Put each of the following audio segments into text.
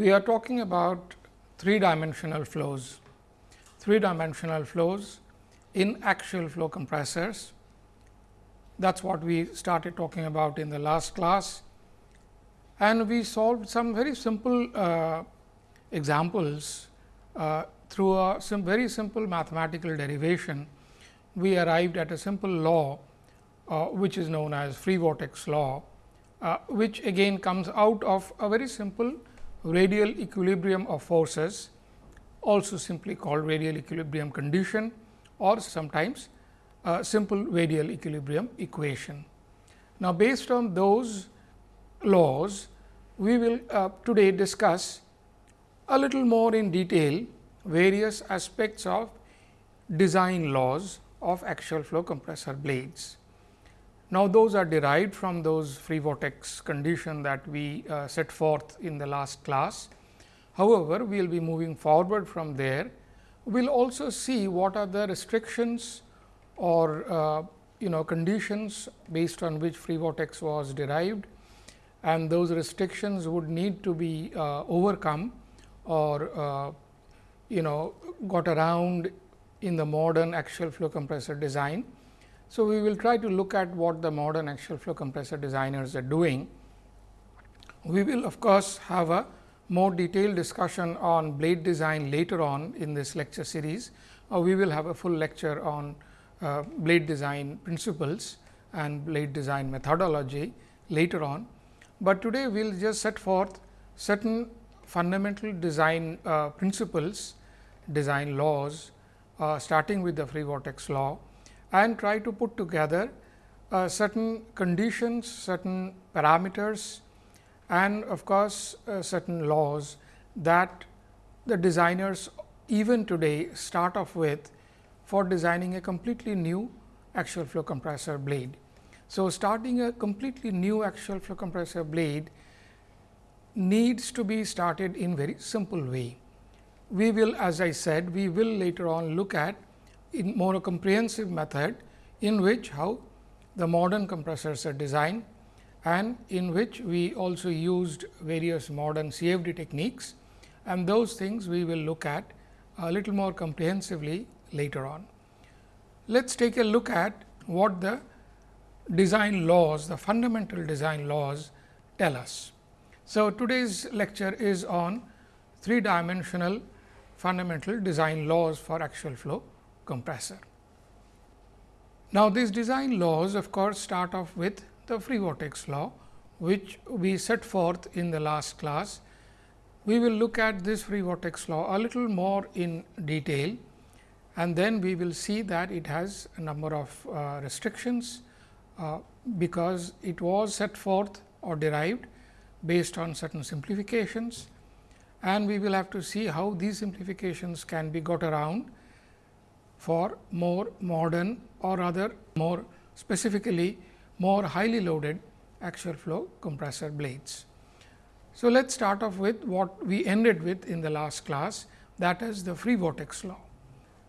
we are talking about three dimensional flows, three dimensional flows in axial flow compressors. That is what we started talking about in the last class and we solved some very simple uh, examples uh, through a some very simple mathematical derivation. We arrived at a simple law uh, which is known as free vortex law, uh, which again comes out of a very simple radial equilibrium of forces also simply called radial equilibrium condition or sometimes a simple radial equilibrium equation. Now, based on those laws, we will uh, today discuss a little more in detail various aspects of design laws of axial flow compressor blades. Now, those are derived from those free vortex condition that we uh, set forth in the last class. However, we will be moving forward from there. We will also see what are the restrictions or uh, you know conditions based on which free vortex was derived and those restrictions would need to be uh, overcome or uh, you know got around in the modern axial flow compressor design. So, we will try to look at what the modern axial flow compressor designers are doing. We will of course, have a more detailed discussion on blade design later on in this lecture series. Uh, we will have a full lecture on uh, blade design principles and blade design methodology later on. But today we will just set forth certain fundamental design uh, principles, design laws uh, starting with the free vortex law and try to put together uh, certain conditions, certain parameters and of course, uh, certain laws that the designers even today start off with for designing a completely new axial flow compressor blade. So, starting a completely new axial flow compressor blade needs to be started in very simple way. We will as I said, we will later on look at in more comprehensive method in which how the modern compressors are designed and in which we also used various modern CFD techniques and those things we will look at a little more comprehensively later on. Let us take a look at what the design laws, the fundamental design laws tell us. So, today's lecture is on three dimensional fundamental design laws for axial flow compressor. Now, these design laws of course, start off with the free vortex law, which we set forth in the last class. We will look at this free vortex law a little more in detail and then we will see that it has a number of uh, restrictions uh, because it was set forth or derived based on certain simplifications and we will have to see how these simplifications can be got around for more modern or rather more specifically more highly loaded axial flow compressor blades. So, let us start off with what we ended with in the last class that is the free vortex law.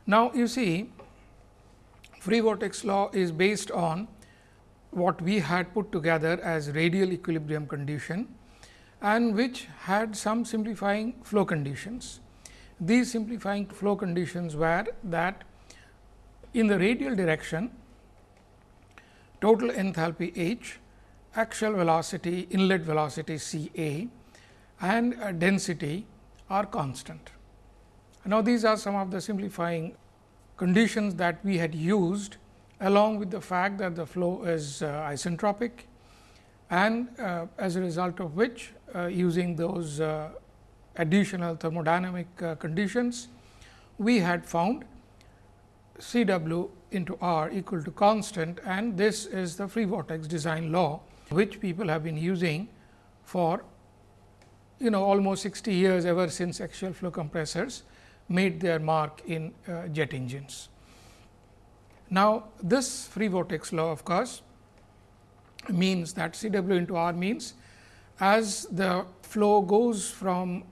Now, you see free vortex law is based on what we had put together as radial equilibrium condition and which had some simplifying flow conditions. These simplifying flow conditions were that in the radial direction total enthalpy H, axial velocity, inlet velocity C A and density are constant. Now, these are some of the simplifying conditions that we had used along with the fact that the flow is uh, isentropic and uh, as a result of which uh, using those uh, additional thermodynamic uh, conditions, we had found C w into r equal to constant and this is the free vortex design law, which people have been using for you know almost 60 years ever since axial flow compressors made their mark in uh, jet engines. Now, this free vortex law of course, means that C w into r means as the flow goes from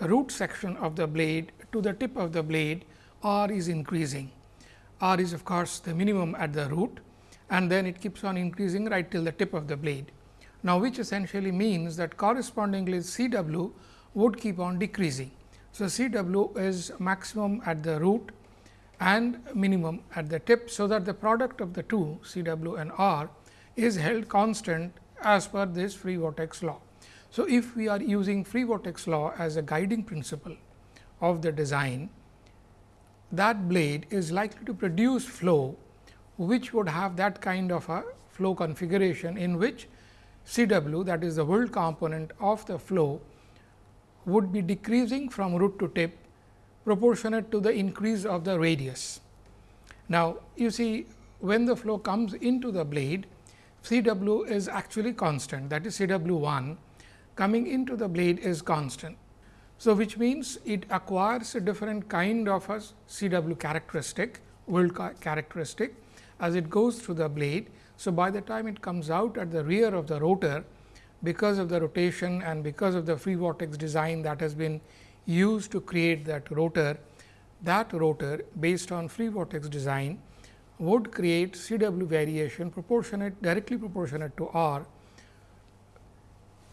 root section of the blade to the tip of the blade r is increasing. R is of course, the minimum at the root and then it keeps on increasing right till the tip of the blade. Now, which essentially means that correspondingly C w would keep on decreasing. So, C w is maximum at the root and minimum at the tip. So, that the product of the two C w and R is held constant as per this free vortex law. So, if we are using free vortex law as a guiding principle of the design, that blade is likely to produce flow, which would have that kind of a flow configuration in which C w that is the whirl component of the flow would be decreasing from root to tip proportionate to the increase of the radius. Now, you see when the flow comes into the blade, C w is actually constant that is C w 1 coming into the blade is constant. So, which means it acquires a different kind of a C w characteristic whirl characteristic as it goes through the blade. So, by the time it comes out at the rear of the rotor because of the rotation and because of the free vortex design that has been used to create that rotor, that rotor based on free vortex design would create C w variation proportionate directly proportionate to r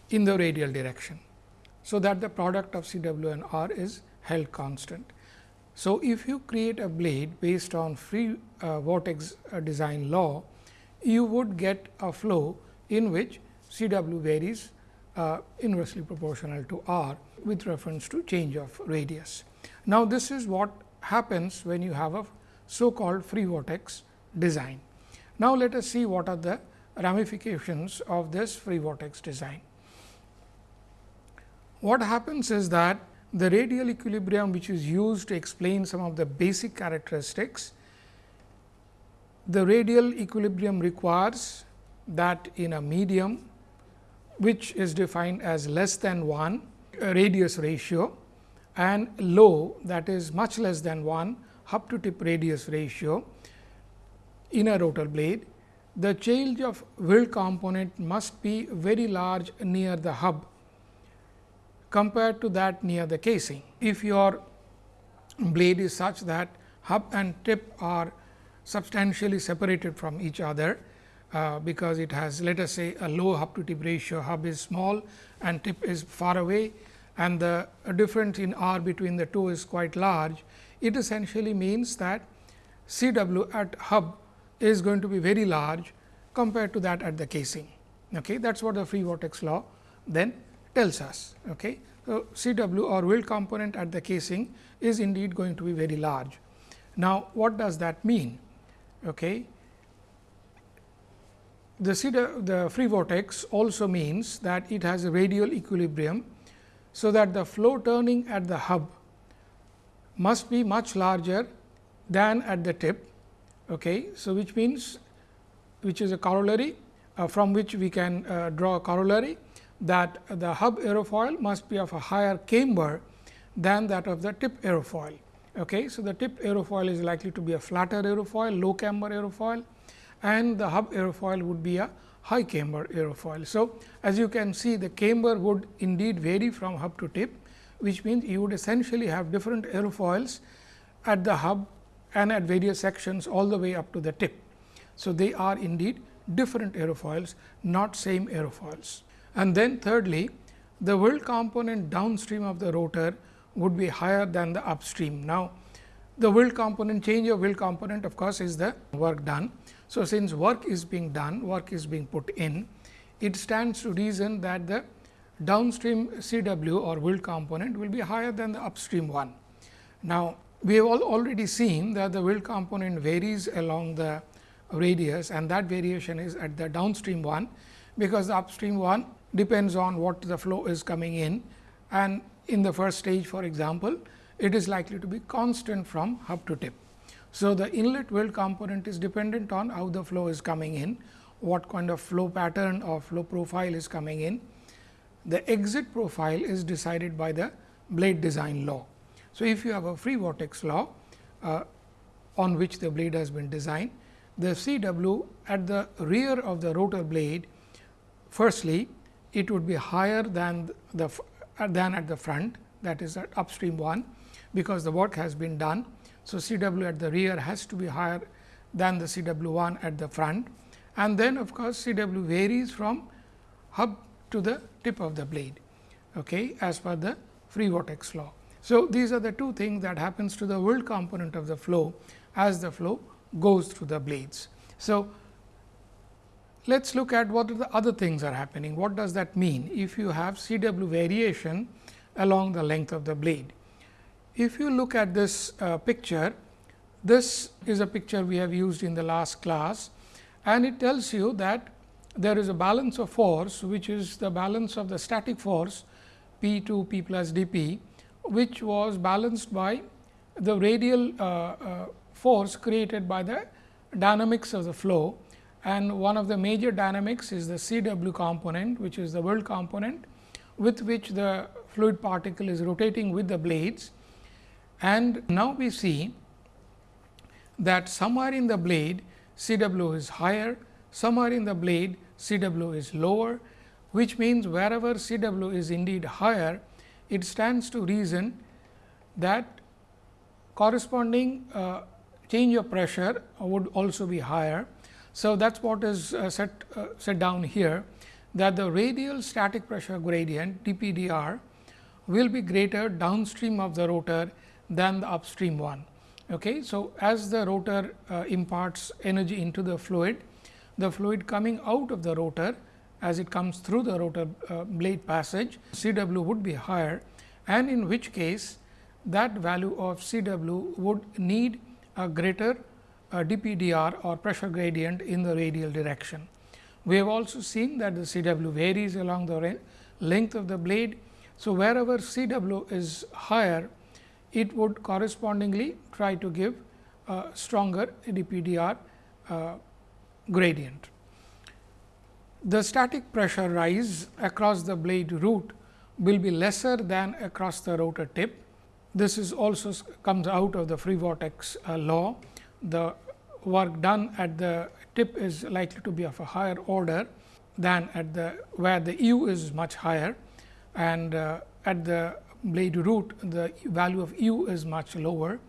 in the radial direction. So, that the product of C w and r is held constant. So, if you create a blade based on free uh, vortex uh, design law, you would get a flow in which C w varies uh, inversely proportional to r with reference to change of radius. Now, this is what happens when you have a so called free vortex design. Now, let us see what are the ramifications of this free vortex design. What happens is that the radial equilibrium which is used to explain some of the basic characteristics, the radial equilibrium requires that in a medium which is defined as less than 1 uh, radius ratio and low that is much less than 1 hub to tip radius ratio in a rotor blade, the change of whirl component must be very large near the hub compared to that near the casing. If your blade is such that hub and tip are substantially separated from each other, uh, because it has let us say a low hub to tip ratio, hub is small and tip is far away and the difference in R between the two is quite large. It essentially means that C w at hub is going to be very large compared to that at the casing. Okay. That is what the free vortex law then tells us. Okay. So, C w or whirl component at the casing is indeed going to be very large. Now, what does that mean? Okay. The, C the free vortex also means that it has a radial equilibrium. So, that the flow turning at the hub must be much larger than at the tip. Okay. So, which means which is a corollary uh, from which we can uh, draw a corollary that the hub aerofoil must be of a higher camber than that of the tip aerofoil. Okay. So, the tip aerofoil is likely to be a flatter aerofoil, low camber aerofoil and the hub aerofoil would be a high camber aerofoil. So, as you can see the camber would indeed vary from hub to tip, which means you would essentially have different aerofoils at the hub and at various sections all the way up to the tip. So, they are indeed different aerofoils, not same aerofoils. And then thirdly, the whirl component downstream of the rotor would be higher than the upstream. Now, the whirl component change of whirl component of course, is the work done. So, since work is being done, work is being put in, it stands to reason that the downstream C w or whirl component will be higher than the upstream one. Now, we have all already seen that the whirl component varies along the radius and that variation is at the downstream one, because the upstream one depends on what the flow is coming in and in the first stage for example, it is likely to be constant from hub to tip. So, the inlet whirl component is dependent on how the flow is coming in, what kind of flow pattern or flow profile is coming in. The exit profile is decided by the blade design law. So, if you have a free vortex law uh, on which the blade has been designed, the C w at the rear of the rotor blade firstly it would be higher than the uh, than at the front that is at upstream one because the work has been done. So, C w at the rear has to be higher than the C w 1 at the front and then of course, C w varies from hub to the tip of the blade okay, as per the free vortex law. So, these are the two things that happens to the whirl component of the flow as the flow goes through the blades. So, let us look at what the other things are happening. What does that mean? If you have C w variation along the length of the blade. If you look at this uh, picture, this is a picture we have used in the last class and it tells you that there is a balance of force, which is the balance of the static force P 2 P plus d p, which was balanced by the radial uh, uh, force created by the dynamics of the flow and one of the major dynamics is the C w component, which is the whirl component with which the fluid particle is rotating with the blades. And now, we see that somewhere in the blade C w is higher, somewhere in the blade C w is lower, which means wherever C w is indeed higher, it stands to reason that corresponding uh, change of pressure would also be higher so, that is what is uh, set, uh, set down here that the radial static pressure gradient dPdr will be greater downstream of the rotor than the upstream one. Okay. So, as the rotor uh, imparts energy into the fluid, the fluid coming out of the rotor as it comes through the rotor uh, blade passage C w would be higher and in which case that value of C w would need a greater dPdr or pressure gradient in the radial direction. We have also seen that the Cw varies along the length of the blade. So, wherever Cw is higher, it would correspondingly try to give a stronger dPdr uh, gradient. The static pressure rise across the blade root will be lesser than across the rotor tip. This is also comes out of the free vortex uh, law the work done at the tip is likely to be of a higher order than at the where the u is much higher. And uh, at the blade root the value of u is much lower.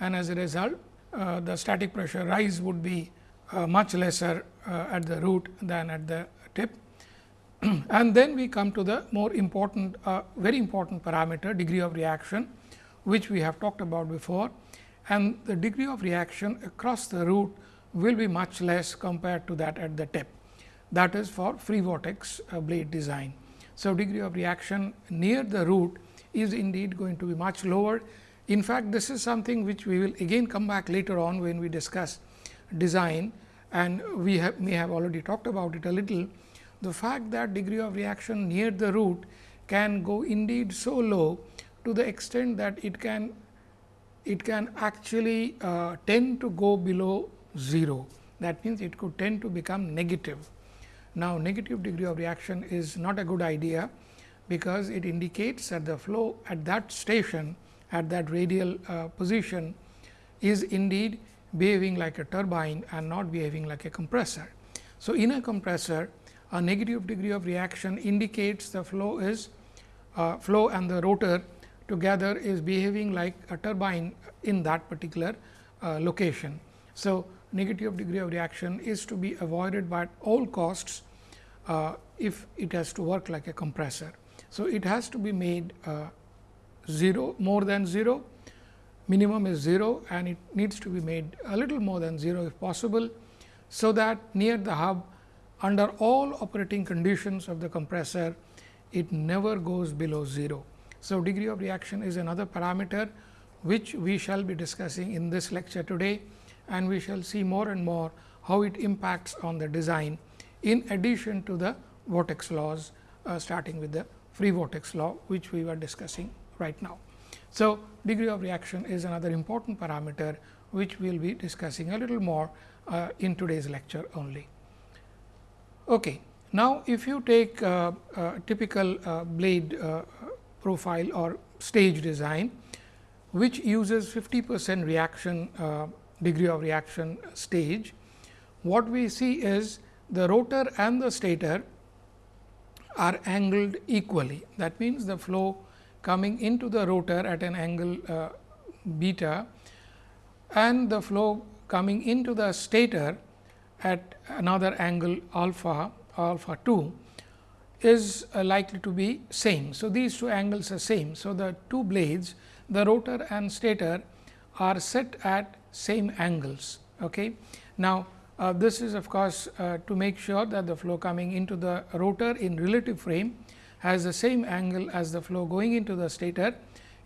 And as a result uh, the static pressure rise would be uh, much lesser uh, at the root than at the tip. and then we come to the more important uh, very important parameter degree of reaction which we have talked about before and the degree of reaction across the root will be much less compared to that at the tip. That is for free vortex uh, blade design. So, degree of reaction near the root is indeed going to be much lower. In fact, this is something which we will again come back later on when we discuss design and we have may have already talked about it a little. The fact that degree of reaction near the root can go indeed so low to the extent that it can it can actually uh, tend to go below 0. That means, it could tend to become negative. Now, negative degree of reaction is not a good idea, because it indicates that the flow at that station at that radial uh, position is indeed behaving like a turbine and not behaving like a compressor. So, in a compressor a negative degree of reaction indicates the flow is uh, flow and the rotor together is behaving like a turbine in that particular uh, location. So, negative degree of reaction is to be avoided by all costs uh, if it has to work like a compressor. So, it has to be made uh, 0 more than 0 minimum is 0 and it needs to be made a little more than 0 if possible. So, that near the hub under all operating conditions of the compressor it never goes below 0. So, degree of reaction is another parameter which we shall be discussing in this lecture today and we shall see more and more how it impacts on the design in addition to the vortex laws uh, starting with the free vortex law which we were discussing right now. So, degree of reaction is another important parameter which we will be discussing a little more uh, in today's lecture only. Okay. Now, if you take uh, uh typical uh, blade uh, profile or stage design, which uses 50 percent reaction uh, degree of reaction stage. What we see is the rotor and the stator are angled equally. That means, the flow coming into the rotor at an angle uh, beta and the flow coming into the stator at another angle alpha alpha 2 is uh, likely to be same. So, these two angles are same. So, the two blades the rotor and stator are set at same angles. Okay. Now, uh, this is of course, uh, to make sure that the flow coming into the rotor in relative frame has the same angle as the flow going into the stator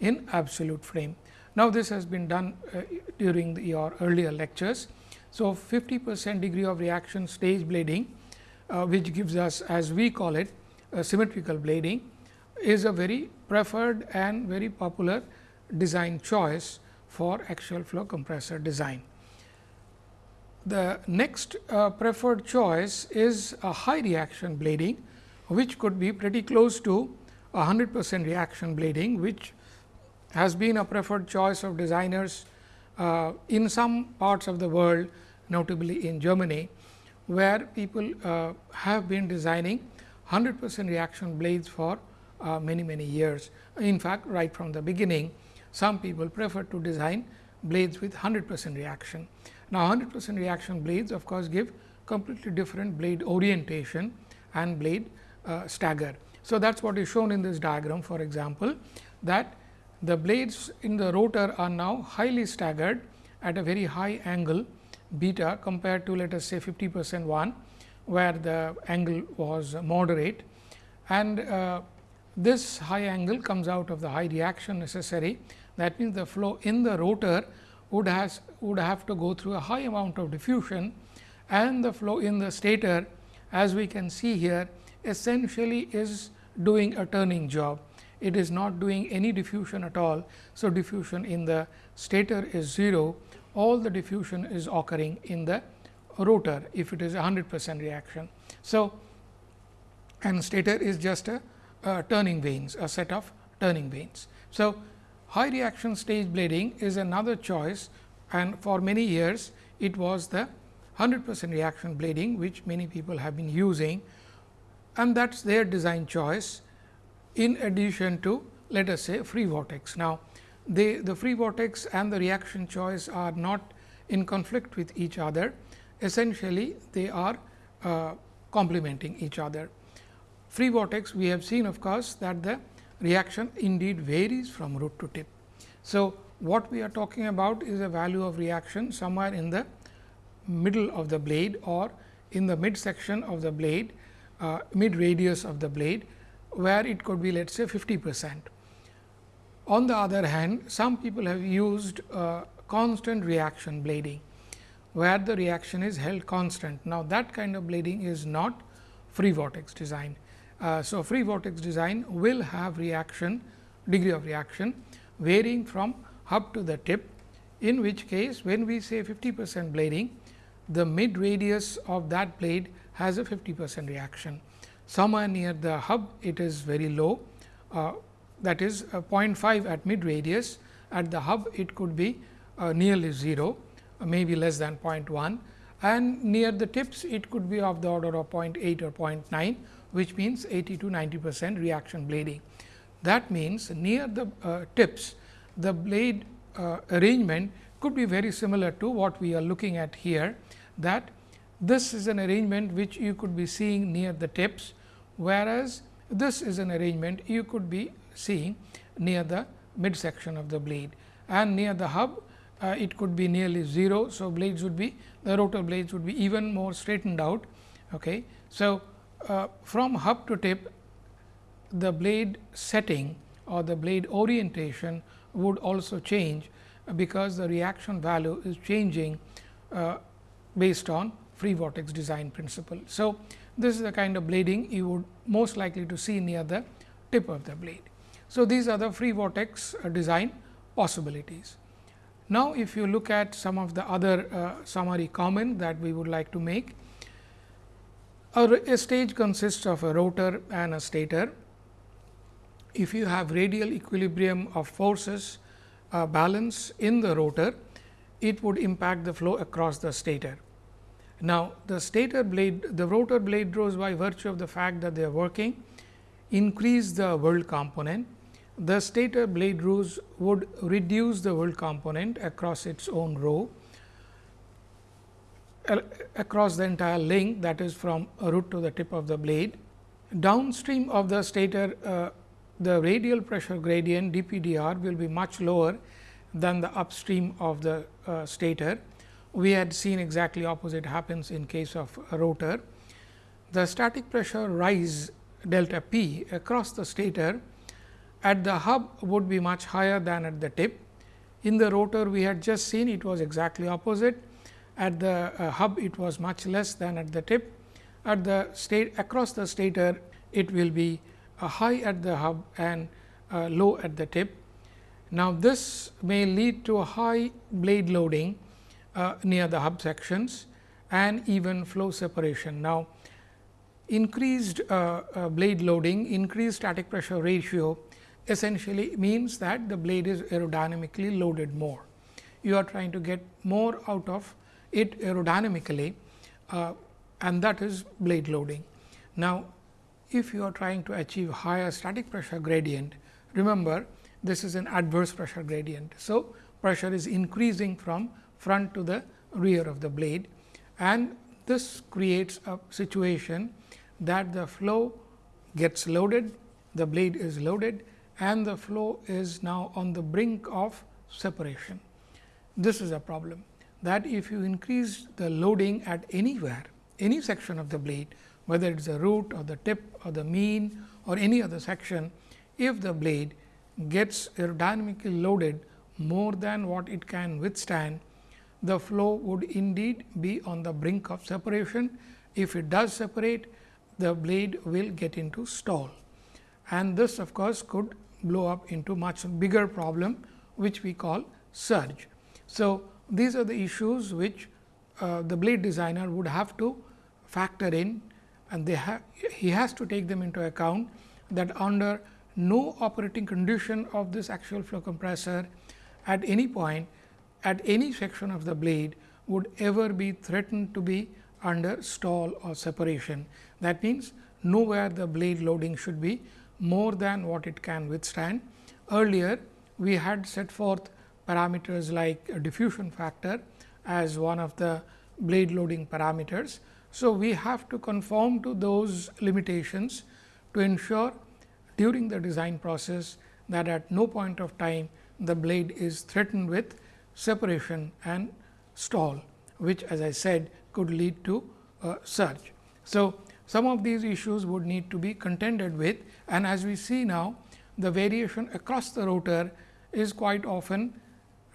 in absolute frame. Now, this has been done uh, during the, your earlier lectures. So, 50 percent degree of reaction stage blading, uh, which gives us as we call it symmetrical blading is a very preferred and very popular design choice for axial flow compressor design. The next uh, preferred choice is a high reaction blading, which could be pretty close to 100 percent reaction blading, which has been a preferred choice of designers uh, in some parts of the world, notably in Germany, where people uh, have been designing 100 percent reaction blades for uh, many, many years. In fact, right from the beginning, some people prefer to design blades with 100 percent reaction. Now, 100 percent reaction blades of course, give completely different blade orientation and blade uh, stagger. So, that is what is shown in this diagram for example, that the blades in the rotor are now highly staggered at a very high angle beta compared to let us say 50 percent one, where the angle was moderate. And uh, this high angle comes out of the high reaction necessary. That means, the flow in the rotor would has would have to go through a high amount of diffusion and the flow in the stator as we can see here essentially is doing a turning job it is not doing any diffusion at all. So, diffusion in the stator is 0, all the diffusion is occurring in the rotor if it is a 100 percent reaction. So, and stator is just a, a turning vanes, a set of turning vanes. So, high reaction stage blading is another choice and for many years it was the 100 percent reaction blading which many people have been using and that is their design choice in addition to let us say free vortex. Now, they, the free vortex and the reaction choice are not in conflict with each other. Essentially, they are uh, complementing each other. Free vortex we have seen of course, that the reaction indeed varies from root to tip. So, what we are talking about is a value of reaction somewhere in the middle of the blade or in the mid section of the blade, uh, mid radius of the blade where it could be let us say 50 percent. On the other hand, some people have used uh, constant reaction blading, where the reaction is held constant. Now, that kind of blading is not free vortex design. Uh, so, free vortex design will have reaction degree of reaction varying from hub to the tip, in which case when we say 50 percent blading, the mid radius of that blade has a 50 percent reaction somewhere near the hub it is very low uh, that is uh, 0.5 at mid radius at the hub it could be uh, nearly 0 uh, maybe less than 0.1 and near the tips it could be of the order of 0.8 or 0.9 which means 80 to 90 percent reaction blading. That means, near the uh, tips the blade uh, arrangement could be very similar to what we are looking at here that this is an arrangement which you could be seeing near the tips whereas, this is an arrangement you could be seeing near the mid section of the blade and near the hub uh, it could be nearly 0. So, blades would be the rotor blades would be even more straightened out. Okay. So, uh, from hub to tip the blade setting or the blade orientation would also change, because the reaction value is changing uh, based on free vortex design principle. So, this is the kind of blading you would most likely to see near the tip of the blade. So, these are the free vortex uh, design possibilities. Now, if you look at some of the other uh, summary comment that we would like to make, a, a stage consists of a rotor and a stator. If you have radial equilibrium of forces uh, balance in the rotor, it would impact the flow across the stator. Now, the stator blade, the rotor blade draws by virtue of the fact that they are working increase the whirl component. The stator blade rows would reduce the whirl component across its own row across the entire length that is from root to the tip of the blade downstream of the stator uh, the radial pressure gradient dPdr will be much lower than the upstream of the uh, stator. We had seen exactly opposite happens in case of rotor. The static pressure rise delta p across the stator at the hub would be much higher than at the tip. In the rotor we had just seen it was exactly opposite at the uh, hub it was much less than at the tip. At the state across the stator it will be uh, high at the hub and uh, low at the tip. Now, this may lead to a high blade loading uh, near the hub sections and even flow separation. Now, increased uh, uh, blade loading, increased static pressure ratio essentially means that the blade is aerodynamically loaded more. You are trying to get more out of it aerodynamically uh, and that is blade loading. Now, if you are trying to achieve higher static pressure gradient, remember this is an adverse pressure gradient. So, pressure is increasing from front to the rear of the blade and this creates a situation that the flow gets loaded, the blade is loaded and the flow is now on the brink of separation. This is a problem that if you increase the loading at anywhere, any section of the blade, whether it is the root or the tip or the mean or any other section, if the blade gets aerodynamically loaded more than what it can withstand, the flow would indeed be on the brink of separation. If it does separate, the blade will get into stall and this of course, could blow up into much bigger problem which we call surge. So, these are the issues which uh, the blade designer would have to factor in and they he has to take them into account that under no operating condition of this axial flow compressor at any point at any section of the blade would ever be threatened to be under stall or separation. That means, nowhere the blade loading should be more than what it can withstand. Earlier, we had set forth parameters like diffusion factor as one of the blade loading parameters. So, we have to conform to those limitations to ensure during the design process that at no point of time the blade is threatened with separation and stall, which as I said could lead to a surge. So, some of these issues would need to be contended with and as we see now the variation across the rotor is quite often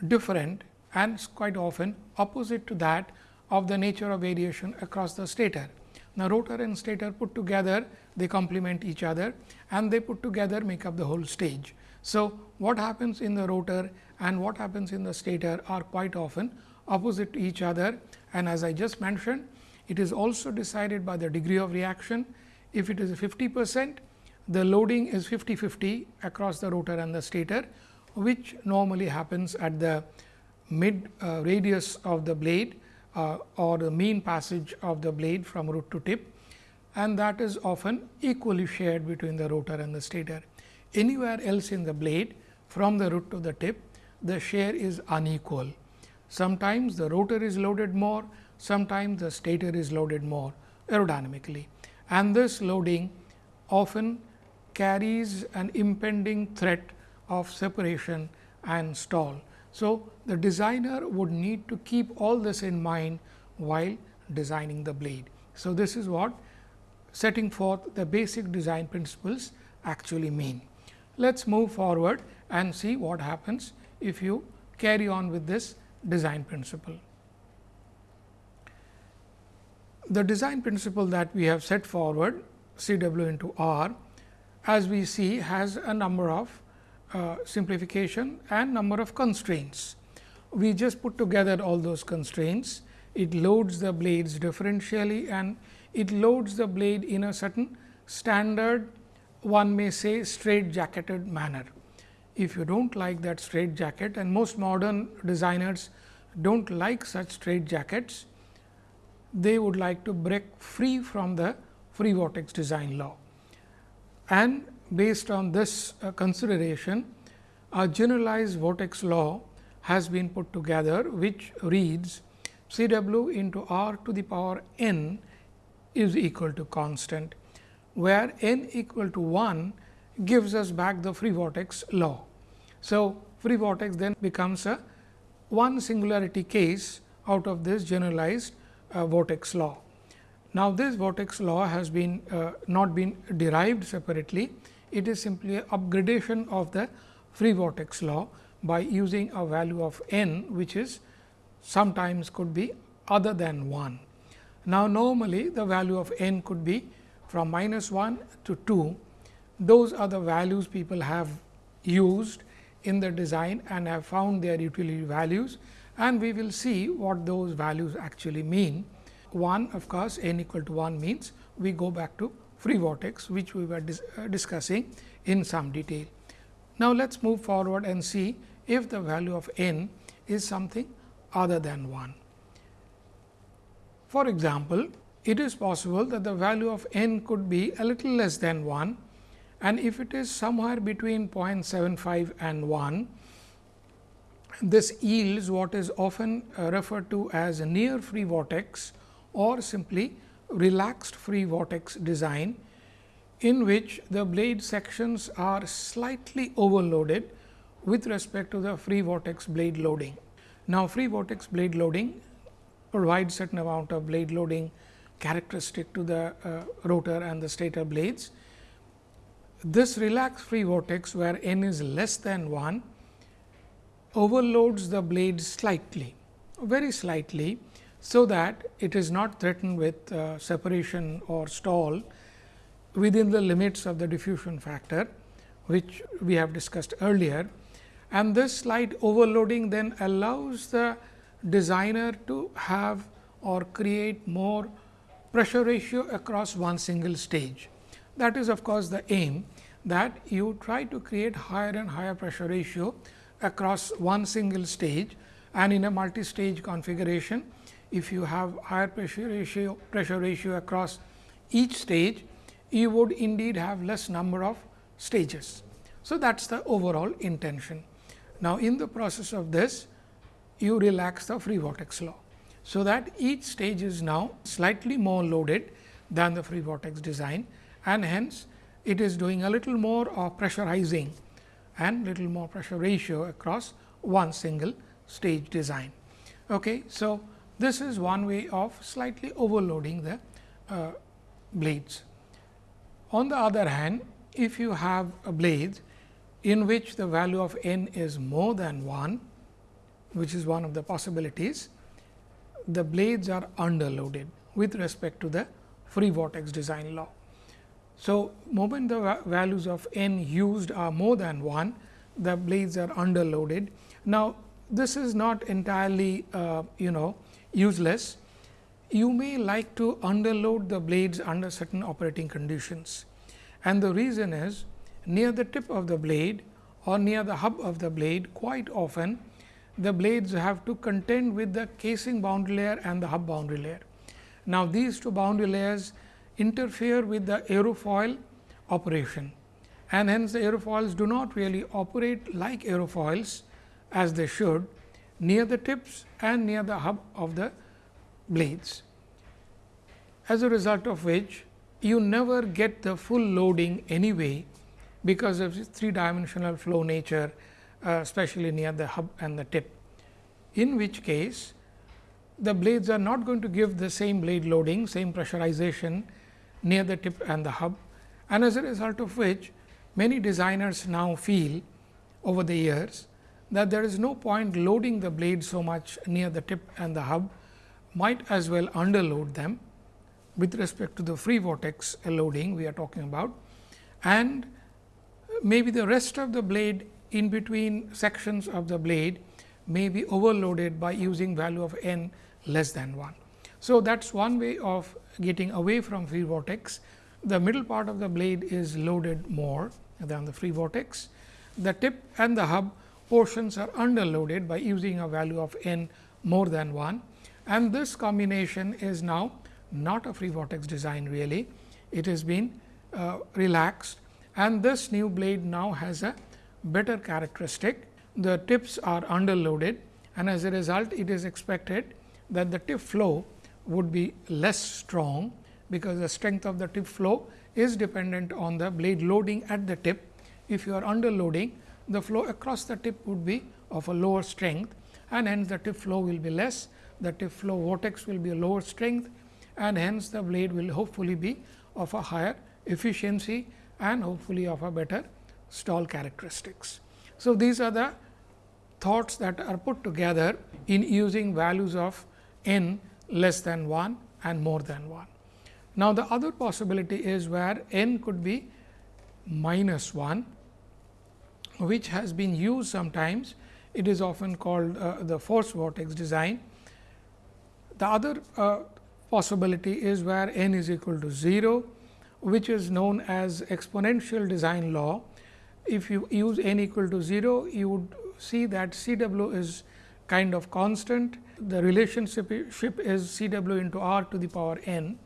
different and quite often opposite to that of the nature of variation across the stator. Now, rotor and stator put together they complement each other and they put together make up the whole stage. So, what happens in the rotor and what happens in the stator are quite often opposite to each other and as I just mentioned it is also decided by the degree of reaction. If it is 50 percent, the loading is 50 50 across the rotor and the stator, which normally happens at the mid uh, radius of the blade uh, or the mean passage of the blade from root to tip and that is often equally shared between the rotor and the stator. Anywhere else in the blade from the root to the tip, the share is unequal. Sometimes the rotor is loaded more, sometimes the stator is loaded more aerodynamically and this loading often carries an impending threat of separation and stall. So, the designer would need to keep all this in mind while designing the blade. So, this is what setting forth the basic design principles actually mean. Let us move forward and see what happens if you carry on with this design principle the design principle that we have set forward C w into R as we see has a number of uh, simplification and number of constraints. We just put together all those constraints. It loads the blades differentially and it loads the blade in a certain standard one may say straight jacketed manner. If you do not like that straight jacket and most modern designers do not like such straight jackets, they would like to break free from the free vortex design law. And based on this uh, consideration, a generalized vortex law has been put together, which reads C w into r to the power n is equal to constant, where n equal to 1 gives us back the free vortex law. So, free vortex then becomes a one singularity case out of this generalized vortex law. Now, this vortex law has been uh, not been derived separately, it is simply a upgradation of the free vortex law by using a value of n which is sometimes could be other than 1. Now, normally the value of n could be from minus 1 to 2. Those are the values people have used in the design and have found their utility values and we will see what those values actually mean. 1 of course, n equal to 1 means we go back to free vortex which we were dis uh, discussing in some detail. Now, let us move forward and see if the value of n is something other than 1. For example, it is possible that the value of n could be a little less than 1 and if it is somewhere between 0.75 and 1, this yields what is often uh, referred to as a near free vortex or simply relaxed free vortex design, in which the blade sections are slightly overloaded with respect to the free vortex blade loading. Now, free vortex blade loading provides certain amount of blade loading characteristic to the uh, rotor and the stator blades. This relaxed free vortex where n is less than 1 overloads the blade slightly, very slightly. So, that it is not threatened with uh, separation or stall within the limits of the diffusion factor, which we have discussed earlier. And this slight overloading then allows the designer to have or create more pressure ratio across one single stage. That is of course, the aim that you try to create higher and higher pressure ratio across one single stage and in a multi-stage configuration. If you have higher pressure ratio, pressure ratio across each stage, you would indeed have less number of stages. So, that is the overall intention. Now, in the process of this, you relax the free vortex law. So, that each stage is now slightly more loaded than the free vortex design and hence it is doing a little more of pressurizing and little more pressure ratio across one single stage design. Okay. So, this is one way of slightly overloading the uh, blades. On the other hand, if you have a blade in which the value of n is more than 1, which is one of the possibilities, the blades are underloaded with respect to the free vortex design law. So, moment the values of n used are more than 1, the blades are underloaded. Now, this is not entirely uh, you know useless. You may like to underload the blades under certain operating conditions and the reason is near the tip of the blade or near the hub of the blade quite often the blades have to contend with the casing boundary layer and the hub boundary layer. Now, these two boundary layers interfere with the aerofoil operation and hence the aerofoils do not really operate like aerofoils as they should near the tips and near the hub of the blades. As a result of which you never get the full loading anyway, because of three dimensional flow nature uh, especially near the hub and the tip. In which case the blades are not going to give the same blade loading, same pressurization near the tip and the hub. And as a result of which many designers now feel over the years that there is no point loading the blade so much near the tip and the hub, might as well underload them. With respect to the free vortex loading we are talking about and maybe the rest of the blade in between sections of the blade may be overloaded by using value of n less than 1. So, that is one way of getting away from free vortex. The middle part of the blade is loaded more than the free vortex. The tip and the hub portions are underloaded by using a value of n more than 1 and this combination is now not a free vortex design really. It has been uh, relaxed and this new blade now has a better characteristic. The tips are underloaded and as a result it is expected that the tip flow would be less strong, because the strength of the tip flow is dependent on the blade loading at the tip. If you are under loading, the flow across the tip would be of a lower strength and hence the tip flow will be less, the tip flow vortex will be a lower strength and hence the blade will hopefully be of a higher efficiency and hopefully of a better stall characteristics. So, these are the thoughts that are put together in using values of n less than 1 and more than 1. Now, the other possibility is where n could be minus 1, which has been used sometimes. It is often called uh, the force vortex design. The other uh, possibility is where n is equal to 0, which is known as exponential design law. If you use n equal to 0, you would see that C w is kind of constant. The relationship is C w into r to the power n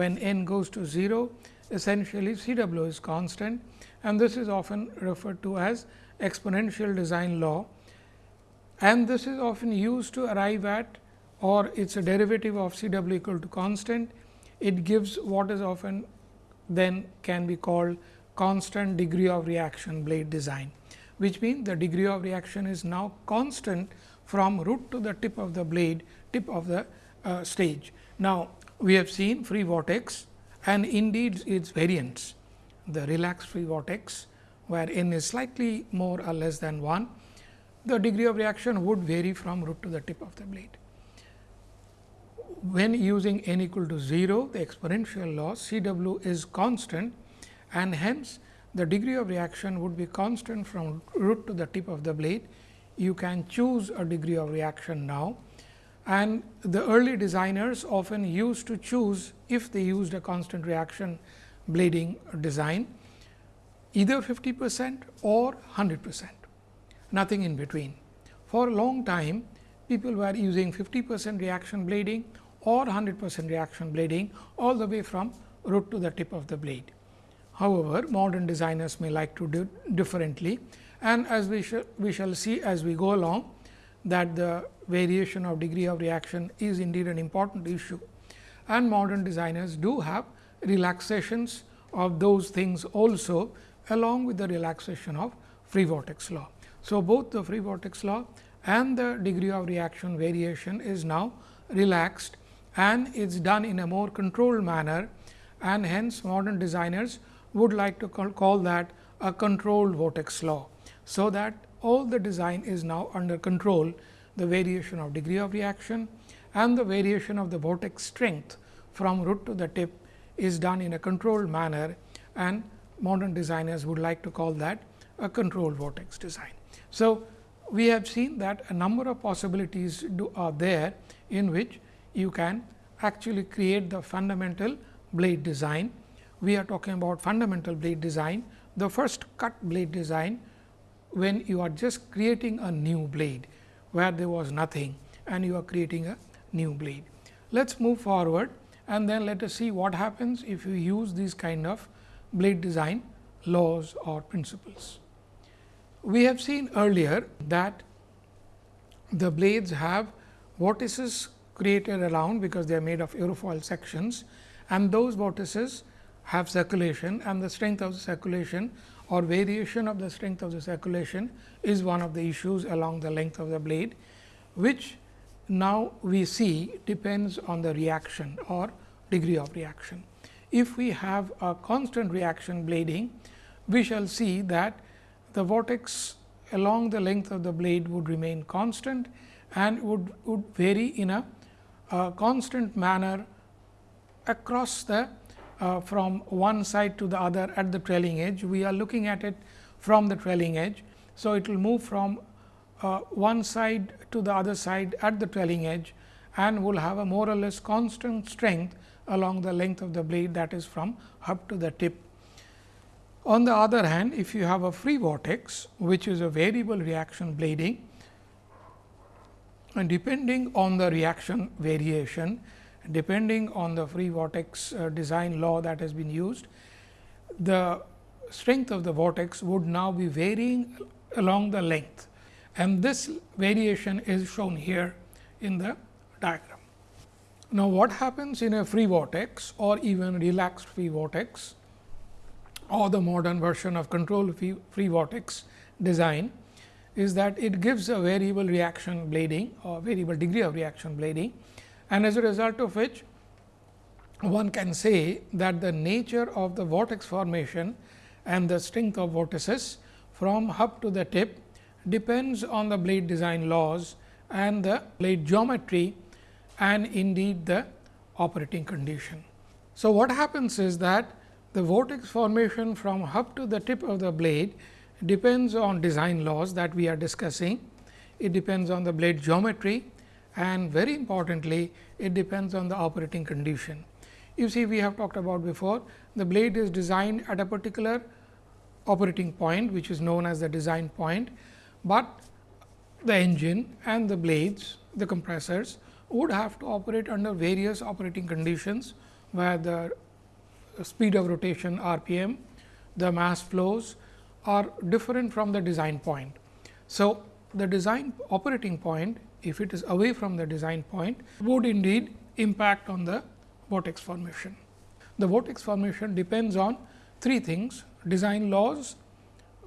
when n goes to 0 essentially C w is constant and this is often referred to as exponential design law and this is often used to arrive at or it is a derivative of C w equal to constant. It gives what is often then can be called constant degree of reaction blade design, which means the degree of reaction is now constant from root to the tip of the blade, tip of the uh, stage. Now, we have seen free vortex and indeed its variants, the relaxed free vortex where n is slightly more or less than 1, the degree of reaction would vary from root to the tip of the blade. When using n equal to 0, the exponential law C w is constant and hence the degree of reaction would be constant from root to the tip of the blade. You can choose a degree of reaction now and the early designers often used to choose if they used a constant reaction blading design either 50 percent or 100 percent nothing in between. For a long time people were using 50 percent reaction blading or 100 percent reaction blading all the way from root to the tip of the blade. However, modern designers may like to do differently and as we, sh we shall see as we go along that the variation of degree of reaction is indeed an important issue and modern designers do have relaxations of those things also along with the relaxation of free vortex law. So, both the free vortex law and the degree of reaction variation is now relaxed and it is done in a more controlled manner and hence modern designers would like to call, call that a controlled vortex law. So, that all the design is now under control the variation of degree of reaction and the variation of the vortex strength from root to the tip is done in a controlled manner and modern designers would like to call that a controlled vortex design. So, we have seen that a number of possibilities do, are there in which you can actually create the fundamental blade design. We are talking about fundamental blade design. The first cut blade design when you are just creating a new blade where there was nothing and you are creating a new blade. Let us move forward and then let us see what happens if you use these kind of blade design laws or principles. We have seen earlier that the blades have vortices created around because they are made of aerofoil sections and those vortices have circulation and the strength of the circulation or variation of the strength of the circulation is one of the issues along the length of the blade, which now we see depends on the reaction or degree of reaction. If we have a constant reaction blading, we shall see that the vortex along the length of the blade would remain constant and would, would vary in a, a constant manner across the uh, from one side to the other at the trailing edge. We are looking at it from the trailing edge. So, it will move from uh, one side to the other side at the trailing edge and will have a more or less constant strength along the length of the blade that is from hub to the tip. On the other hand, if you have a free vortex, which is a variable reaction blading and depending on the reaction variation, depending on the free vortex uh, design law that has been used, the strength of the vortex would now be varying along the length and this variation is shown here in the diagram. Now, what happens in a free vortex or even relaxed free vortex or the modern version of control free, free vortex design is that it gives a variable reaction blading or variable degree of reaction blading and as a result of which one can say that the nature of the vortex formation and the strength of vortices from hub to the tip depends on the blade design laws and the blade geometry and indeed the operating condition. So, what happens is that the vortex formation from hub to the tip of the blade depends on design laws that we are discussing. It depends on the blade geometry and very importantly, it depends on the operating condition. You see we have talked about before the blade is designed at a particular operating point which is known as the design point, but the engine and the blades the compressors would have to operate under various operating conditions where the speed of rotation RPM, the mass flows are different from the design point. So, the design operating point if it is away from the design point would indeed impact on the vortex formation. The vortex formation depends on three things design laws,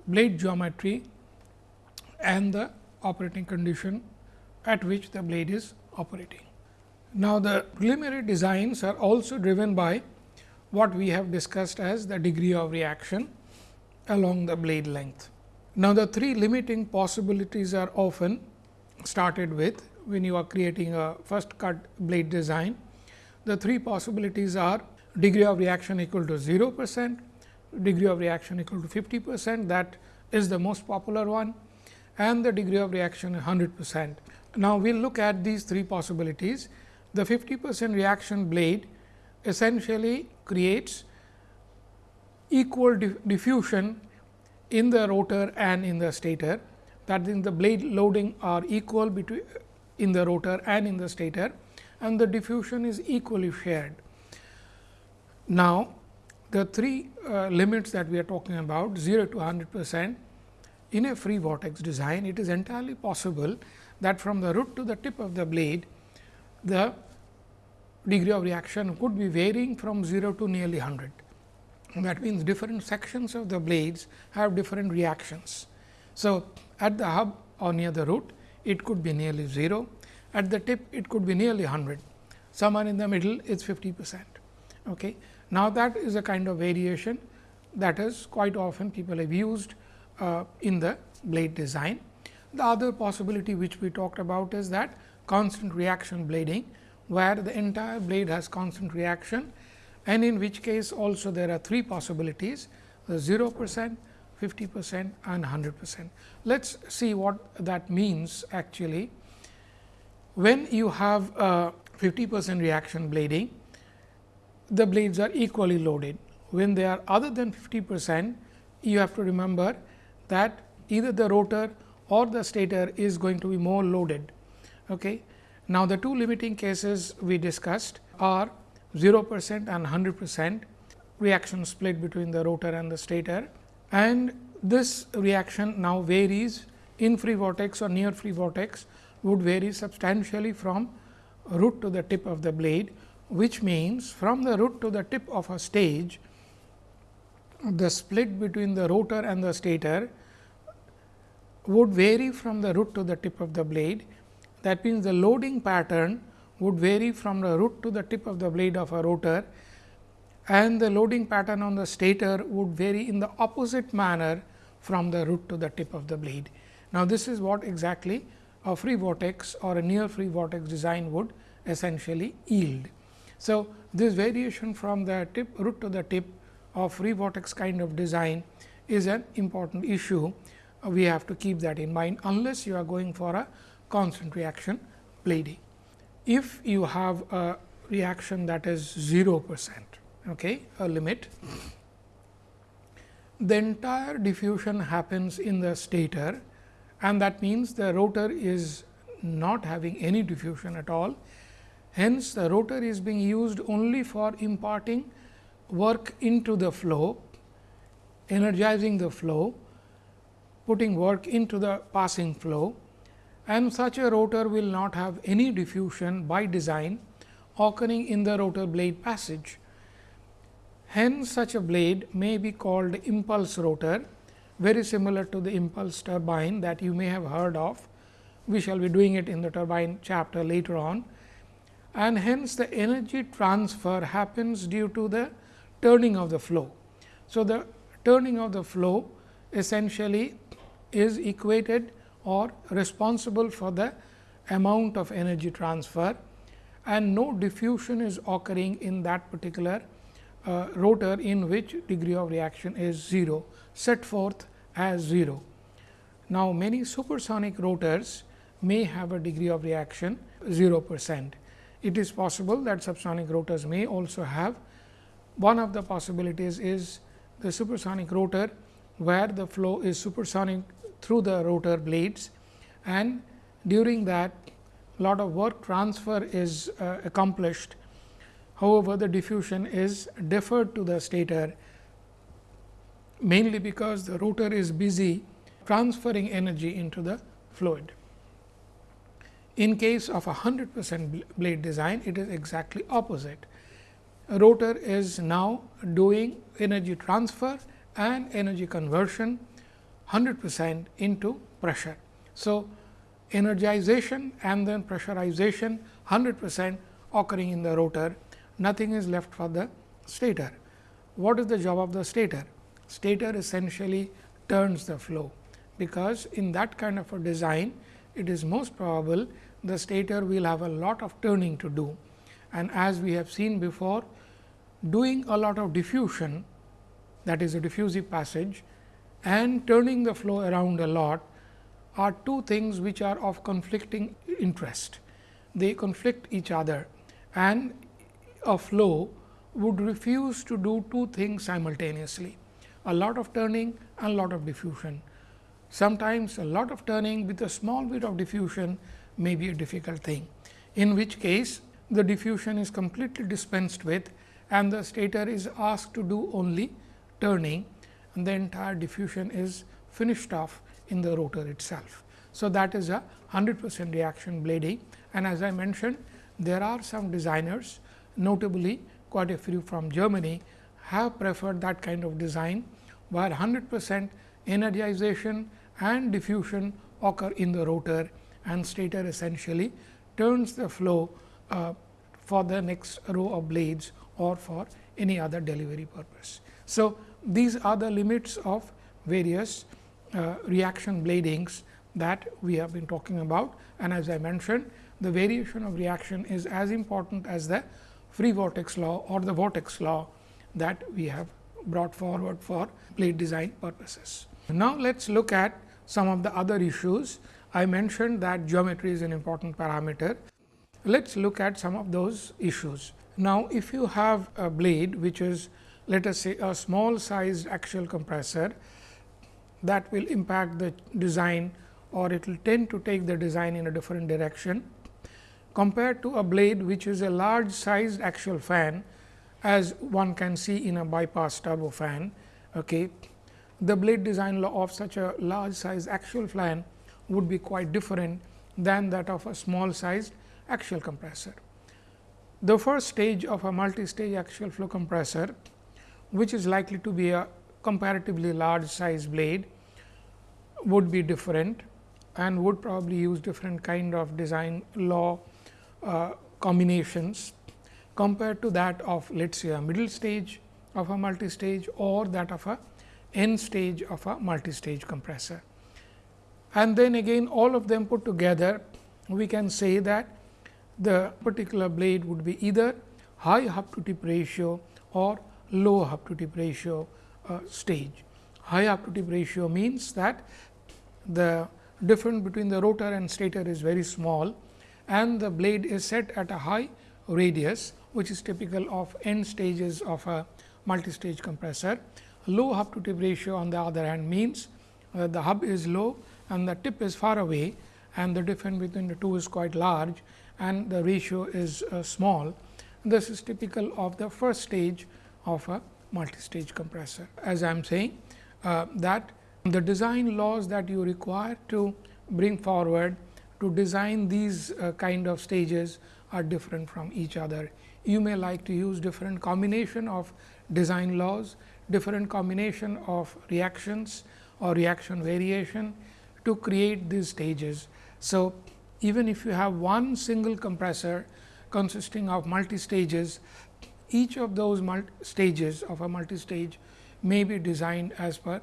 blade geometry and the operating condition at which the blade is operating. Now, the preliminary designs are also driven by what we have discussed as the degree of reaction along the blade length. Now, the three limiting possibilities are often started with when you are creating a first cut blade design. The three possibilities are degree of reaction equal to 0 percent, degree of reaction equal to 50 percent that is the most popular one and the degree of reaction 100 percent. Now, we will look at these three possibilities. The 50 percent reaction blade essentially creates equal diffusion in the rotor and in the stator that means the blade loading are equal between in the rotor and in the stator and the diffusion is equally shared. Now, the three uh, limits that we are talking about 0 to 100 percent in a free vortex design it is entirely possible that from the root to the tip of the blade the degree of reaction could be varying from 0 to nearly 100. That means, different sections of the blades have different reactions. So, at the hub or near the root it could be nearly 0, at the tip it could be nearly 100, somewhere in the middle it is 50 percent. Okay. Now, that is a kind of variation that is quite often people have used uh, in the blade design. The other possibility which we talked about is that constant reaction blading, where the entire blade has constant reaction and in which case also there are three possibilities the 0 percent, 50 percent and 100 percent. Let us see what that means actually. When you have a 50 percent reaction blading, the blades are equally loaded. When they are other than 50 percent, you have to remember that either the rotor or the stator is going to be more loaded. Okay. Now, the two limiting cases we discussed are 0 percent and 100 percent reaction split between the rotor and the stator and this reaction now varies in free vortex or near free vortex would vary substantially from root to the tip of the blade, which means from the root to the tip of a stage, the split between the rotor and the stator would vary from the root to the tip of the blade. That means, the loading pattern would vary from the root to the tip of the blade of a rotor and the loading pattern on the stator would vary in the opposite manner from the root to the tip of the blade. Now, this is what exactly a free vortex or a near free vortex design would essentially yield. So, this variation from the tip root to the tip of free vortex kind of design is an important issue. Uh, we have to keep that in mind unless you are going for a constant reaction blading if you have a reaction that is 0 percent, okay, a limit, the entire diffusion happens in the stator and that means the rotor is not having any diffusion at all. Hence, the rotor is being used only for imparting work into the flow, energizing the flow, putting work into the passing flow and such a rotor will not have any diffusion by design occurring in the rotor blade passage. Hence, such a blade may be called impulse rotor, very similar to the impulse turbine that you may have heard of. We shall be doing it in the turbine chapter later on. And hence, the energy transfer happens due to the turning of the flow. So, the turning of the flow essentially is equated or responsible for the amount of energy transfer and no diffusion is occurring in that particular uh, rotor in which degree of reaction is 0 set forth as 0. Now, many supersonic rotors may have a degree of reaction 0 percent. It is possible that subsonic rotors may also have one of the possibilities is the supersonic rotor where the flow is supersonic through the rotor blades and during that lot of work transfer is uh, accomplished. However, the diffusion is deferred to the stator mainly because the rotor is busy transferring energy into the fluid. In case of a 100 percent blade design, it is exactly opposite. A rotor is now doing energy transfer and energy conversion 100 percent into pressure. So, energization and then pressurization 100 percent occurring in the rotor, nothing is left for the stator. What is the job of the stator? Stator essentially turns the flow, because in that kind of a design, it is most probable the stator will have a lot of turning to do. And as we have seen before, doing a lot of diffusion that is a diffusive passage and turning the flow around a lot are two things which are of conflicting interest. They conflict each other and a flow would refuse to do two things simultaneously, a lot of turning and a lot of diffusion. Sometimes a lot of turning with a small bit of diffusion may be a difficult thing, in which case the diffusion is completely dispensed with and the stator is asked to do only turning and the entire diffusion is finished off in the rotor itself. So, that is a 100 percent reaction blading and as I mentioned there are some designers notably quite a few from Germany have preferred that kind of design where 100 percent energization and diffusion occur in the rotor and stator essentially turns the flow uh, for the next row of blades or for any other delivery purpose. So, these are the limits of various uh, reaction bladings that we have been talking about and as I mentioned the variation of reaction is as important as the free vortex law or the vortex law that we have brought forward for blade design purposes. Now, let us look at some of the other issues. I mentioned that geometry is an important parameter. Let us look at some of those issues. Now, if you have a blade which is let us say a small sized axial compressor that will impact the design or it will tend to take the design in a different direction compared to a blade which is a large sized axial fan as one can see in a bypass turbofan. Okay. The blade design law of such a large sized axial fan would be quite different than that of a small sized axial compressor. The first stage of a multi-stage axial flow compressor, which is likely to be a comparatively large size blade, would be different and would probably use different kind of design law uh, combinations compared to that of let us say a middle stage of a multi-stage or that of a end stage of a multi-stage compressor. And then again all of them put together we can say that the particular blade would be either high hub to tip ratio or low hub to tip ratio uh, stage. High hub to tip ratio means that the difference between the rotor and stator is very small and the blade is set at a high radius which is typical of end stages of a multi-stage compressor. Low hub to tip ratio on the other hand means uh, the hub is low and the tip is far away and the difference between the two is quite large and the ratio is uh, small. This is typical of the first stage of a multi-stage compressor. As I am saying uh, that the design laws that you require to bring forward to design these uh, kind of stages are different from each other you may like to use different combination of design laws, different combination of reactions or reaction variation to create these stages. So, even if you have one single compressor consisting of multi stages, each of those stages of a multi stage may be designed as per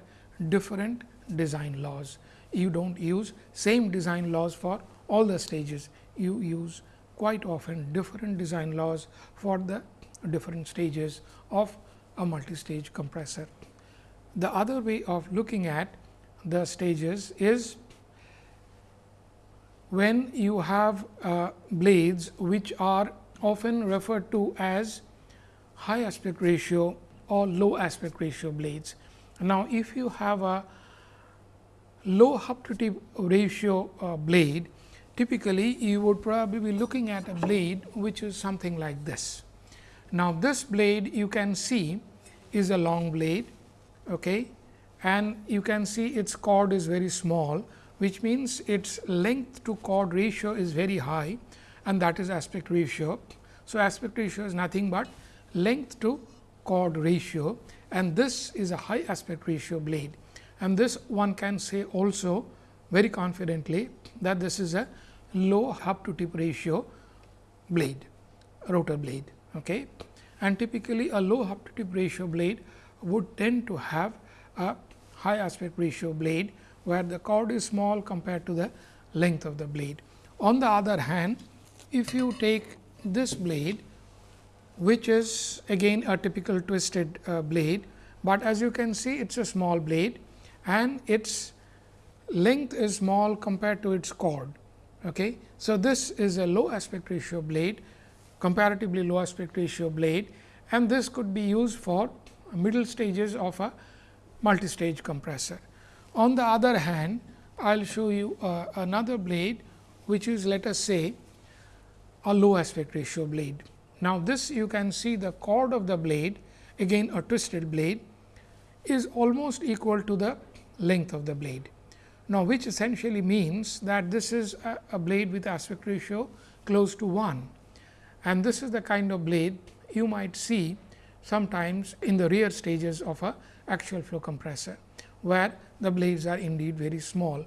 different design laws. You do not use same design laws for all the stages, you use quite often different design laws for the different stages of a multi-stage compressor. The other way of looking at the stages is when you have uh, blades which are often referred to as high aspect ratio or low aspect ratio blades. Now, if you have a low hub to tip ratio uh, blade, typically you would probably be looking at a blade which is something like this. Now, this blade you can see is a long blade okay, and you can see its chord is very small, which means its length to chord ratio is very high and that is aspect ratio. So, aspect ratio is nothing but length to chord ratio and this is a high aspect ratio blade and this one can say also very confidently that this is a low hub to tip ratio blade rotor blade. Okay. And typically a low hub to tip ratio blade would tend to have a high aspect ratio blade, where the chord is small compared to the length of the blade. On the other hand, if you take this blade, which is again a typical twisted uh, blade, but as you can see it is a small blade and its length is small compared to its chord. Okay. So, this is a low aspect ratio blade comparatively low aspect ratio blade and this could be used for middle stages of a multi-stage compressor. On the other hand, I will show you uh, another blade which is let us say a low aspect ratio blade. Now, this you can see the chord of the blade again a twisted blade is almost equal to the length of the blade. Now, which essentially means that this is a, a blade with aspect ratio close to 1 and this is the kind of blade you might see sometimes in the rear stages of a axial flow compressor, where the blades are indeed very small.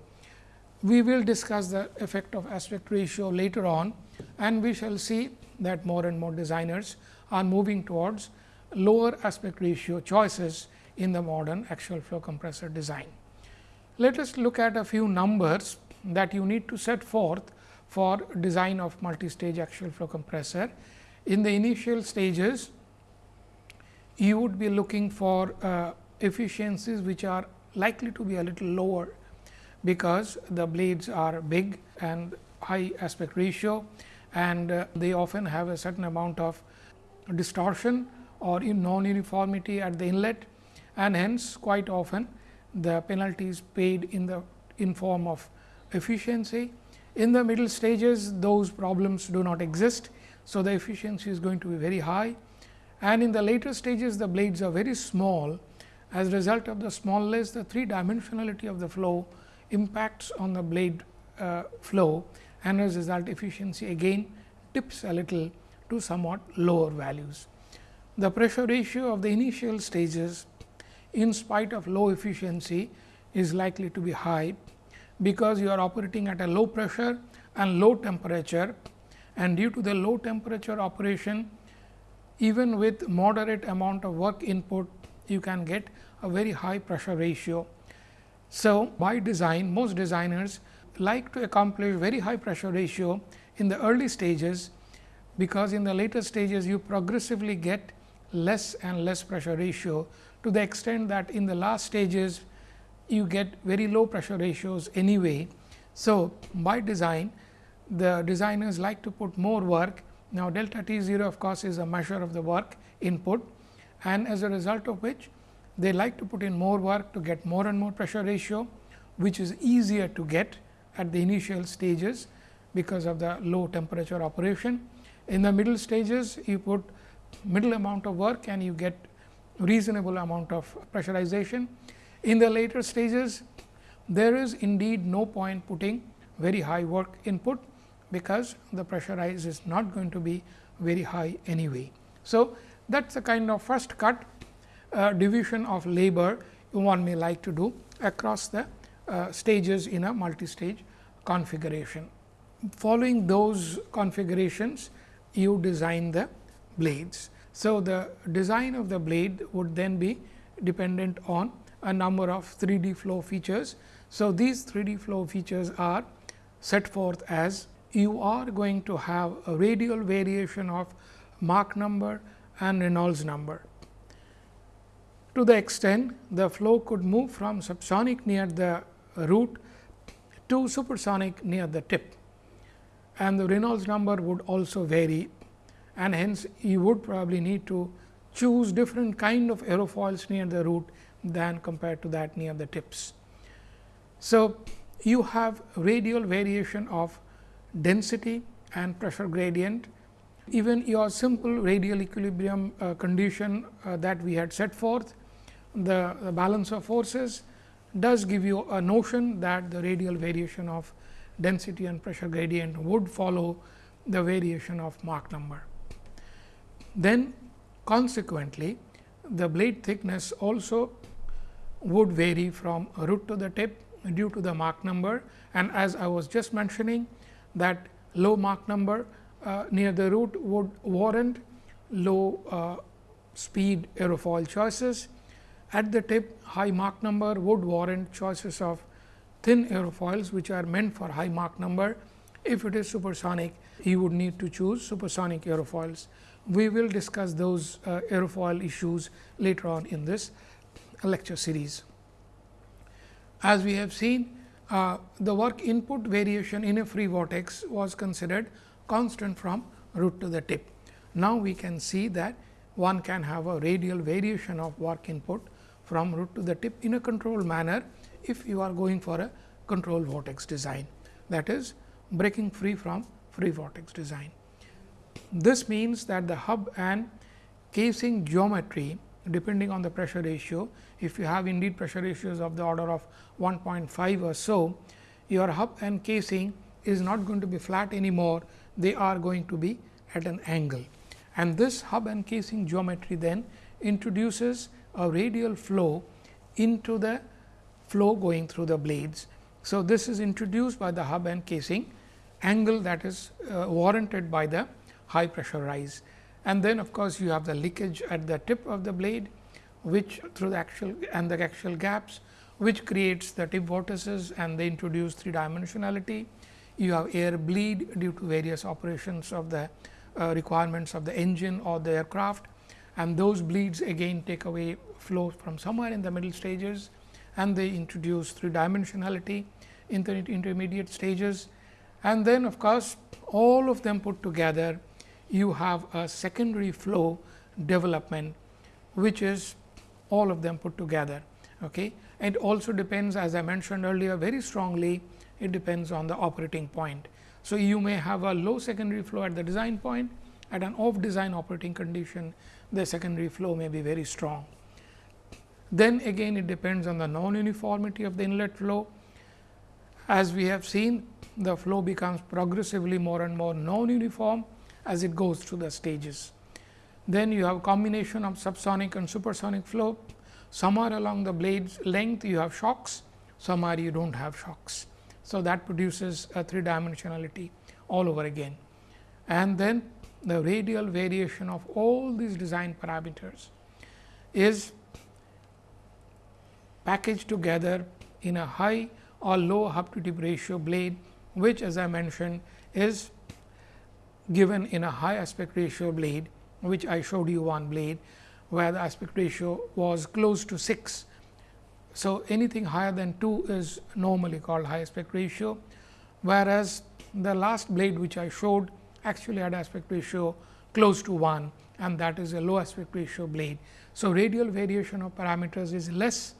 We will discuss the effect of aspect ratio later on and we shall see that more and more designers are moving towards lower aspect ratio choices in the modern axial flow compressor design. Let us look at a few numbers that you need to set forth for design of multi-stage axial flow compressor. In the initial stages, you would be looking for uh, efficiencies which are likely to be a little lower, because the blades are big and high aspect ratio and uh, they often have a certain amount of distortion or non uniformity at the inlet and hence quite often the penalty is paid in the in form of efficiency. In the middle stages those problems do not exist. So, the efficiency is going to be very high and in the later stages the blades are very small. As a result of the smallness the three dimensionality of the flow impacts on the blade uh, flow and as a result efficiency again dips a little to somewhat lower values. The pressure ratio of the initial stages in spite of low efficiency is likely to be high, because you are operating at a low pressure and low temperature and due to the low temperature operation even with moderate amount of work input you can get a very high pressure ratio. So, by design most designers like to accomplish very high pressure ratio in the early stages, because in the later stages you progressively get less and less pressure ratio to the extent that in the last stages you get very low pressure ratios anyway. So, by design the designers like to put more work now, delta T 0 of course, is a measure of the work input and as a result of which they like to put in more work to get more and more pressure ratio, which is easier to get at the initial stages because of the low temperature operation. In the middle stages, you put middle amount of work and you get reasonable amount of pressurization. In the later stages, there is indeed no point putting very high work input because the pressure rise is not going to be very high anyway. So, that is a kind of first cut uh, division of labor one may like to do across the uh, stages in a multi-stage configuration. Following those configurations, you design the blades. So, the design of the blade would then be dependent on a number of 3 D flow features. So, these 3 D flow features are set forth as you are going to have a radial variation of Mach number and Reynolds number. To the extent the flow could move from subsonic near the root to supersonic near the tip and the Reynolds number would also vary and hence you would probably need to choose different kind of aerofoils near the root than compared to that near the tips. So, you have radial variation of density and pressure gradient. Even your simple radial equilibrium uh, condition uh, that we had set forth, the, the, balance of forces does give you a notion that the radial variation of density and pressure gradient would follow the variation of Mach number. Then consequently, the blade thickness also would vary from root to the tip due to the Mach number and as I was just mentioning that low Mach number uh, near the root would warrant low uh, speed aerofoil choices. At the tip high Mach number would warrant choices of thin aerofoils which are meant for high Mach number. If it is supersonic, you would need to choose supersonic aerofoils. We will discuss those uh, aerofoil issues later on in this lecture series. As we have seen, uh, the work input variation in a free vortex was considered constant from root to the tip. Now, we can see that one can have a radial variation of work input from root to the tip in a controlled manner, if you are going for a controlled vortex design that is breaking free from free vortex design. This means that the hub and casing geometry depending on the pressure ratio. If you have indeed pressure ratios of the order of 1.5 or so, your hub and casing is not going to be flat anymore, they are going to be at an angle. And this hub and casing geometry then introduces a radial flow into the flow going through the blades. So, this is introduced by the hub and casing angle that is uh, warranted by the high pressure rise and then of course, you have the leakage at the tip of the blade which through the axial and the axial gaps which creates the tip vortices and they introduce three dimensionality. You have air bleed due to various operations of the uh, requirements of the engine or the aircraft and those bleeds again take away flow from somewhere in the middle stages and they introduce three dimensionality in the intermediate stages. And then of course, all of them put together you have a secondary flow development, which is all of them put together. Okay. It also depends as I mentioned earlier very strongly, it depends on the operating point. So, you may have a low secondary flow at the design point, at an off design operating condition, the secondary flow may be very strong. Then again it depends on the non uniformity of the inlet flow. As we have seen, the flow becomes progressively more and more non uniform as it goes through the stages. Then you have combination of subsonic and supersonic flow. Somewhere along the blades length you have shocks, somewhere you do not have shocks. So, that produces a three dimensionality all over again. And then the radial variation of all these design parameters is packaged together in a high or low hub to tip ratio blade, which as I mentioned is given in a high aspect ratio blade, which I showed you one blade, where the aspect ratio was close to 6. So, anything higher than 2 is normally called high aspect ratio, whereas the last blade which I showed actually had aspect ratio close to 1 and that is a low aspect ratio blade. So, radial variation of parameters is less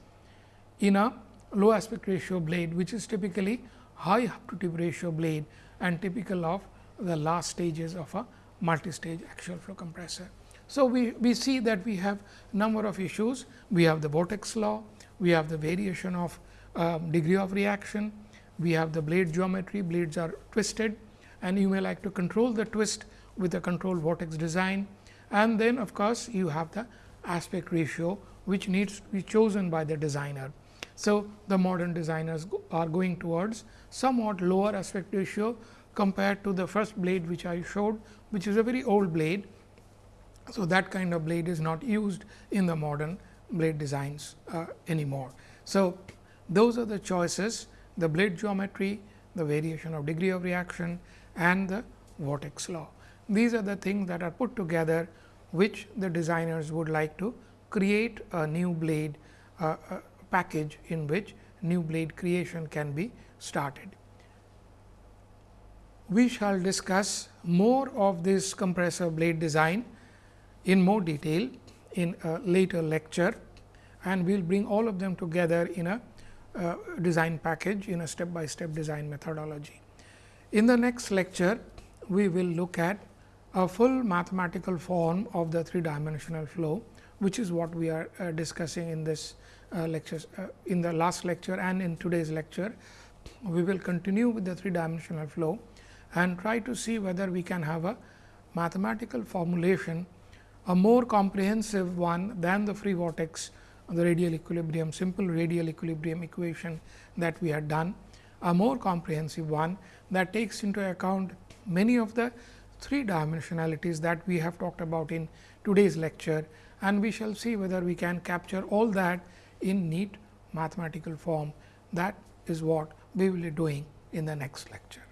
in a low aspect ratio blade, which is typically high hub to tip ratio blade and typical of the last stages of a multi-stage axial flow compressor. So, we, we see that we have number of issues. We have the vortex law, we have the variation of um, degree of reaction, we have the blade geometry, blades are twisted and you may like to control the twist with a control vortex design and then of course, you have the aspect ratio which needs to be chosen by the designer. So, the modern designers are going towards somewhat lower aspect ratio compared to the first blade which I showed which is a very old blade. So, that kind of blade is not used in the modern blade designs uh, anymore. So, those are the choices the blade geometry, the variation of degree of reaction and the vortex law. These are the things that are put together which the designers would like to create a new blade uh, uh, package in which new blade creation can be started. We shall discuss more of this compressor blade design in more detail in a later lecture and we will bring all of them together in a uh, design package in a step by step design methodology. In the next lecture, we will look at a full mathematical form of the three dimensional flow, which is what we are uh, discussing in this uh, lectures uh, in the last lecture and in today's lecture. We will continue with the three dimensional flow and try to see whether we can have a mathematical formulation, a more comprehensive one than the free vortex the radial equilibrium, simple radial equilibrium equation that we had done, a more comprehensive one that takes into account many of the three dimensionalities that we have talked about in today's lecture and we shall see whether we can capture all that in neat mathematical form. That is what we will be doing in the next lecture.